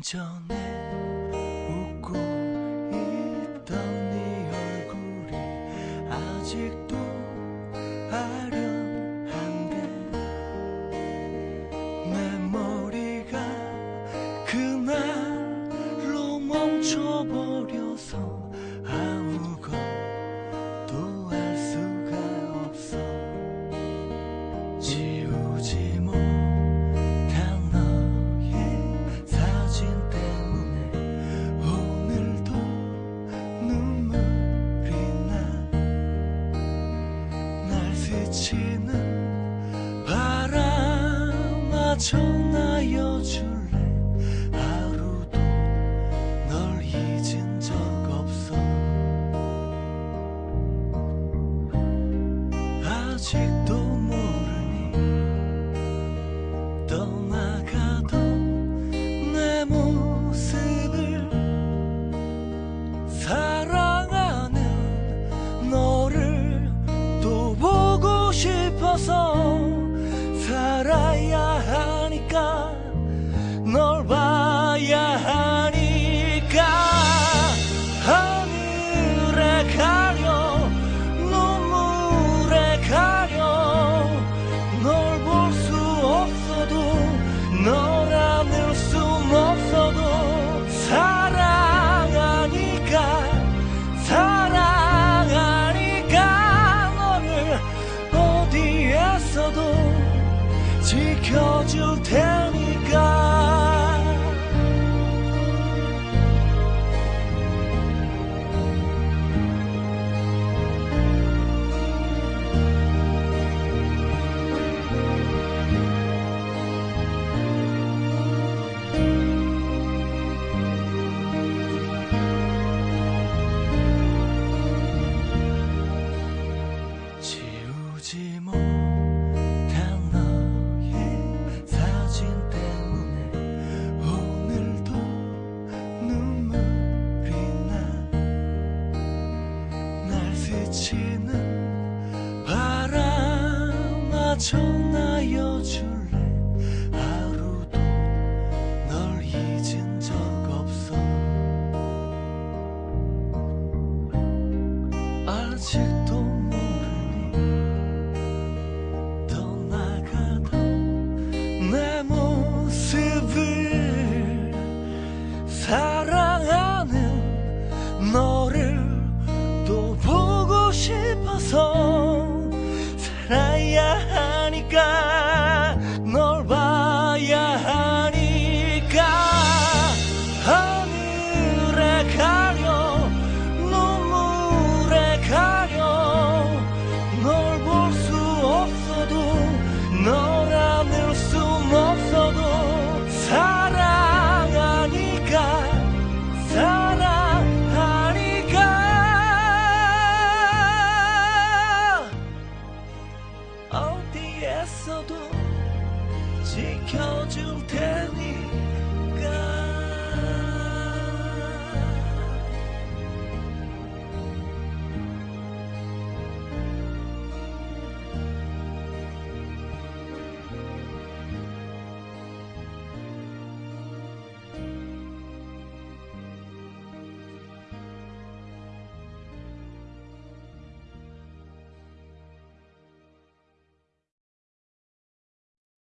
전에 웃고 있던 네 얼굴이 아직도 비치는 바람아 전하여 줄래? 하루도 널 잊은 적 없어. 아직도 모 지켜줄 테 비치는 바람아 전하여 줄래? 하루도 널 잊은 적 없어. 아직도 지켜줄 테